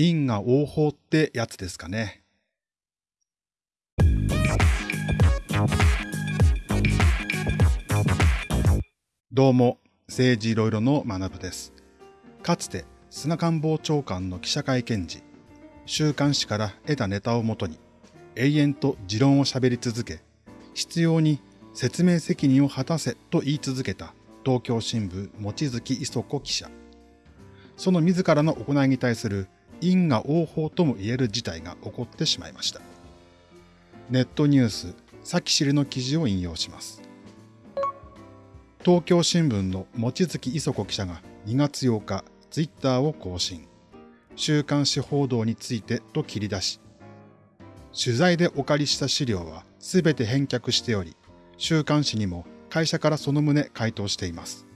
因果応報ってやつですかね。どうも、政治いろいろの学部です。かつて菅官房長官の記者会見時、週刊誌から得たネタをもとに、永遠と持論を喋り続け、必要に説明責任を果たせと言い続けた東京新聞望月磯子記者。その自らの行いに対する因果応報とも言える事態が起こってしまいました。ネットニュース、さきしりの記事を引用します。東京新聞の望月磯子記者が2月8日、ツイッターを更新。週刊誌報道についてと切り出し、取材でお借りした資料はすべて返却しており、週刊誌にも会社からその旨回答しています。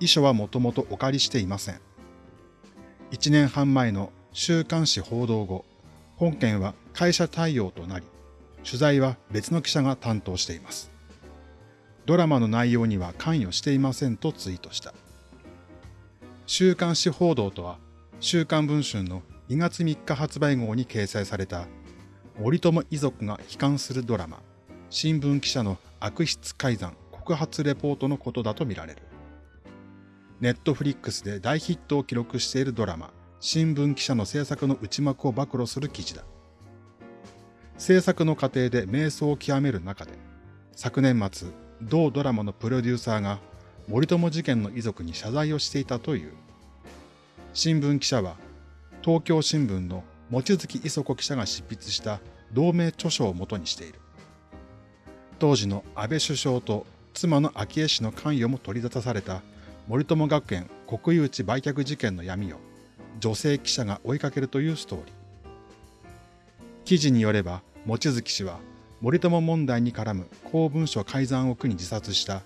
遺書はもともとお借りしていません。1年半前の週刊誌報道後、本件は会社対応となり、取材は別の記者が担当しています。ドラマの内容には関与していませんとツイートした。週刊誌報道とは、週刊文春の2月3日発売号に掲載された森友遺族が悲観するドラマ、新聞記者の悪質改ざん告発レポートのことだとみられる。ネットフリックスで大ヒットを記録しているドラマ、新聞記者の制作の内幕を暴露する記事だ。制作の過程で瞑想を極める中で、昨年末、同ドラマのプロデューサーが森友事件の遺族に謝罪をしていたという。新聞記者は、東京新聞の望月磯子記者が執筆した同名著書をもとにしている。当時の安倍首相と妻の昭恵氏の関与も取り沙汰された森友学園国有地売却事件の闇を女性記者が追いかけるというストーリー。記事によれば、望月氏は森友問題に絡む公文書改ざんを苦に自殺した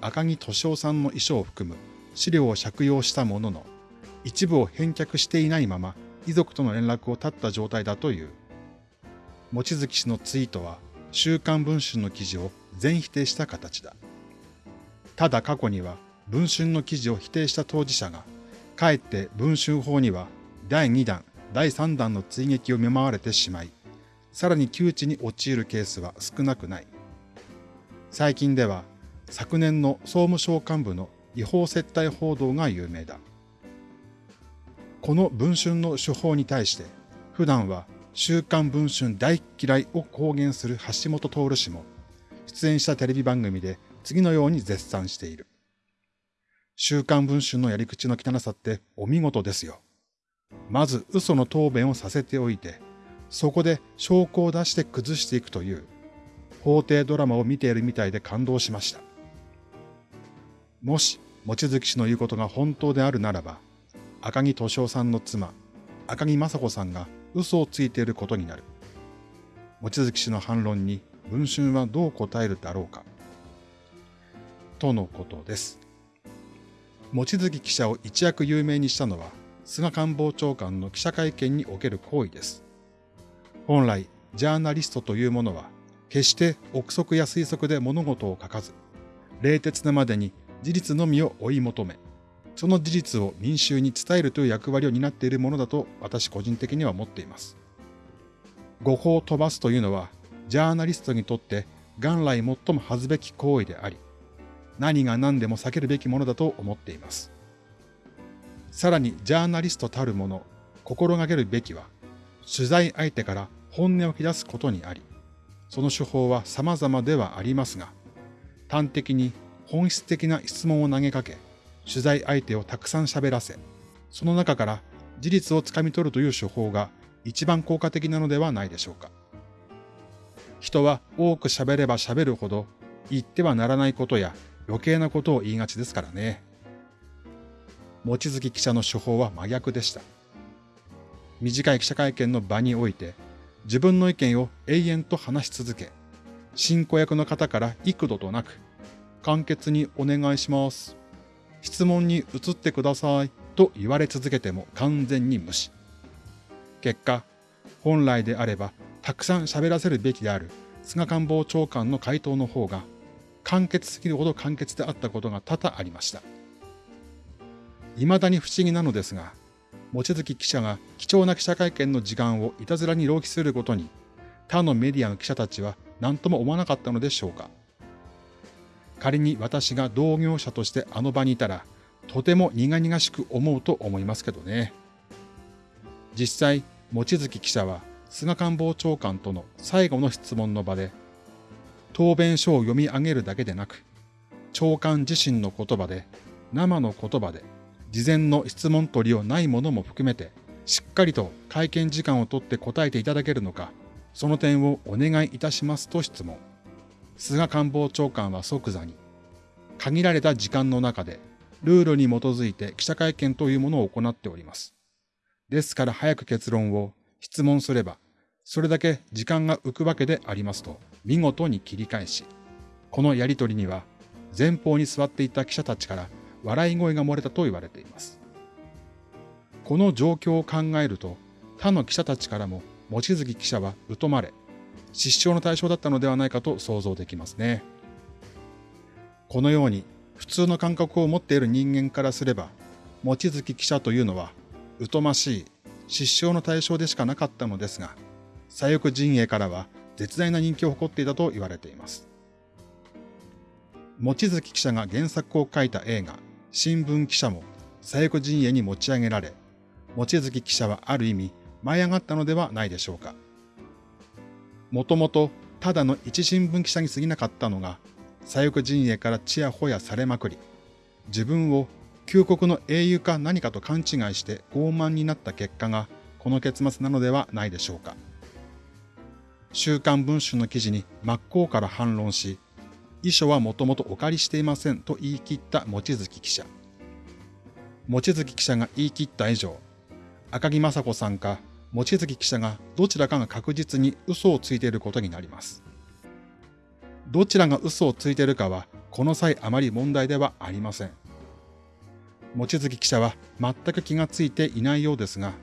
赤木敏夫さんの遺書を含む資料を借用したものの、一部を返却していないまま遺族との連絡を絶った状態だという。望月氏のツイートは、週刊文春の記事を全否定した形だ。ただ過去には、文春の記事を否定した当事者が、かえって文春法には第2弾、第3弾の追撃を見舞われてしまい、さらに窮地に陥るケースは少なくない。最近では、昨年の総務省幹部の違法接待報道が有名だ。この文春の手法に対して、普段は週刊文春大嫌いを公言する橋本徹氏も、出演したテレビ番組で次のように絶賛している。週刊文春のやり口の汚さってお見事ですよ。まず嘘の答弁をさせておいて、そこで証拠を出して崩していくという、法廷ドラマを見ているみたいで感動しました。もし、望月氏の言うことが本当であるならば、赤木敏夫さんの妻、赤木雅子さんが嘘をついていることになる。望月氏の反論に文春はどう答えるだろうか。とのことです。望月記者を一躍有名にしたのは、菅官房長官の記者会見における行為です。本来、ジャーナリストというものは、決して憶測や推測で物事を書かず、冷徹なまでに事実のみを追い求め、その事実を民衆に伝えるという役割を担っているものだと私個人的には思っています。誤報を飛ばすというのは、ジャーナリストにとって元来最も恥ずべき行為であり、何が何でも避けるべきものだと思っています。さらにジャーナリストたるもの、心がけるべきは、取材相手から本音を引き出すことにあり、その手法は様々ではありますが、端的に本質的な質問を投げかけ、取材相手をたくさん喋らせ、その中から事実をつかみ取るという手法が一番効果的なのではないでしょうか。人は多く喋れば喋るほど言ってはならないことや余計なことを言いがちですからね。望月記者の手法は真逆でした。短い記者会見の場において、自分の意見を永遠と話し続け、進行役の方から幾度となく、簡潔にお願いします。質問に移ってくださいと言われ続けても完全に無視。結果、本来であればたくさん喋らせるべきである菅官房長官の回答の方が簡潔すぎるほど簡潔であったことが多々ありました。未だに不思議なのですが、望月記者が貴重な記者会見の時間をいたずらに浪費することに、他のメディアの記者たちは何とも思わなかったのでしょうか。仮に私が同業者としてあの場にいたら、とても苦々しく思うと思いますけどね。実際、望月記者は菅官房長官との最後の質問の場で、答弁書を読み上げるだけでなく、長官自身の言葉で、生の言葉で、事前の質問取りをないものも含めて、しっかりと会見時間をとって答えていただけるのか、その点をお願いいたしますと質問。菅官房長官は即座に、限られた時間の中で、ルールに基づいて記者会見というものを行っております。ですから早く結論を質問すれば、それだけ時間が浮くわけでありますと、見事に切り返し、このやりとりには、前方に座っていた記者たちから笑い声が漏れたと言われています。この状況を考えると、他の記者たちからも望月記者は疎まれ、失笑の対象だったのではないかと想像できますね。このように普通の感覚を持っている人間からすれば、望月記者というのは疎ましい失笑の対象でしかなかったのですが、左翼陣営からは絶大な人気を誇っていたと言われています。望月記者が原作を書いた映画、新聞記者も左翼陣営に持ち上げられ、望月記者はある意味舞い上がったのではないでしょうか。もともとただの一新聞記者に過ぎなかったのが、左翼陣営からちやほやされまくり、自分を旧国の英雄か何かと勘違いして傲慢になった結果がこの結末なのではないでしょうか。週刊文春の記事に真っ向から反論し、遺書はもともとお借りしていませんと言い切った望月記者。望月記者が言い切った以上、赤木雅子さんか望月記者がどちらかが確実に嘘をついていることになります。どちらが嘘をついているかは、この際あまり問題ではありません。望月記者は全く気がついていないようですが、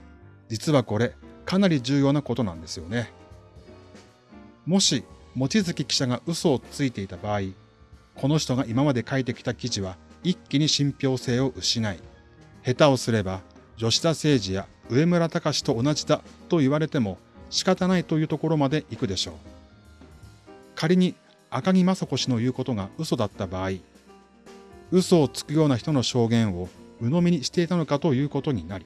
実はこれ、かなり重要なことなんですよね。もし、望月記者が嘘をついていた場合、この人が今まで書いてきた記事は一気に信憑性を失い、下手をすれば吉田誠二や上村隆と同じだと言われても仕方ないというところまで行くでしょう。仮に赤木雅子氏の言うことが嘘だった場合、嘘をつくような人の証言を鵜呑みにしていたのかということになり、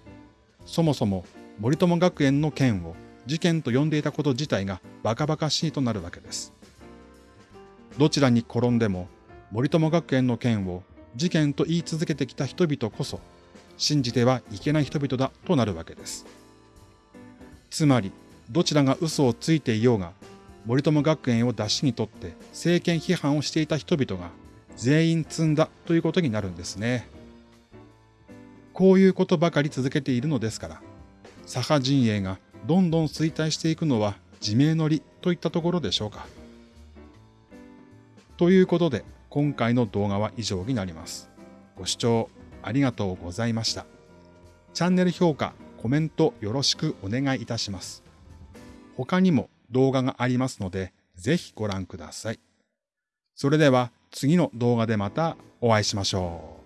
そもそも森友学園の件を事件と呼んでいたこと自体がバカバカしいとなるわけです。どちらに転んでも森友学園の件を事件と言い続けてきた人々こそ信じてはいけない人々だとなるわけです。つまり、どちらが嘘をついていようが、森友学園を出しにとって政権批判をしていた人々が全員積んだということになるんですね。こういうことばかり続けているのですから、左派陣営がどんどん衰退していくのは自明の理といったところでしょうか。ということで、今回の動画は以上になります。ご視聴ありがとうございました。チャンネル評価、コメントよろしくお願いいたします。他にも動画がありますので、ぜひご覧ください。それでは次の動画でまたお会いしましょう。